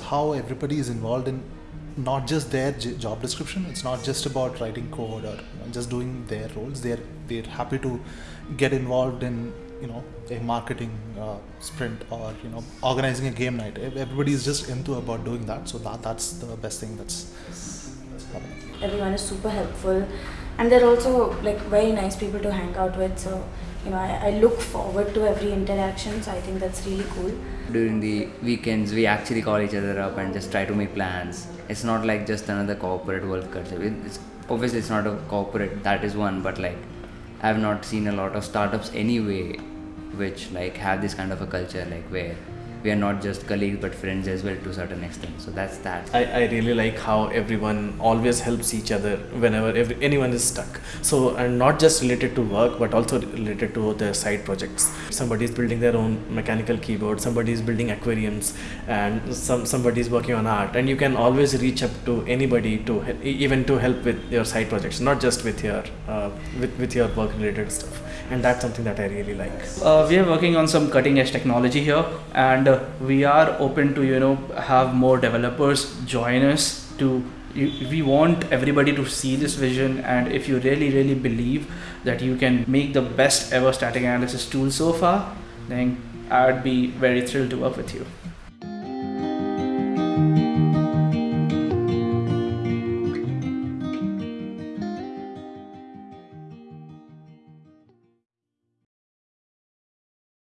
how everybody is involved in not just their job description. It's not just about writing code or just doing their roles. They're they're happy to get involved in you know a marketing uh, sprint or you know organizing a game night. Everybody is just into about doing that. So that that's the best thing that's, that's everyone is super helpful and they're also like very nice people to hang out with so you know I, I look forward to every interaction so i think that's really cool During the weekends, we actually call each other up and just try to make plans. It's not like just another corporate work culture. It's obviously it's not a corporate. That is one, but like I've not seen a lot of startups anyway, which like have this kind of a culture, like where we are not just colleagues but friends as well to a certain extent. So that's that. I, I really like how everyone always helps each other whenever every, anyone is stuck. So, and not just related to work, but also related to their side projects. Somebody is building their own mechanical keyboard, somebody is building aquariums, and some somebody is working on art. And you can always reach up to anybody to even to help with your side projects, not just with your uh, with with your work related stuff. And that's something that I really like. Uh, we are working on some cutting edge technology here and uh, we are open to you know have more developers join us to we want everybody to see this vision. And if you really really believe that you can make the best ever static analysis tool so far then i'd be very thrilled to work with you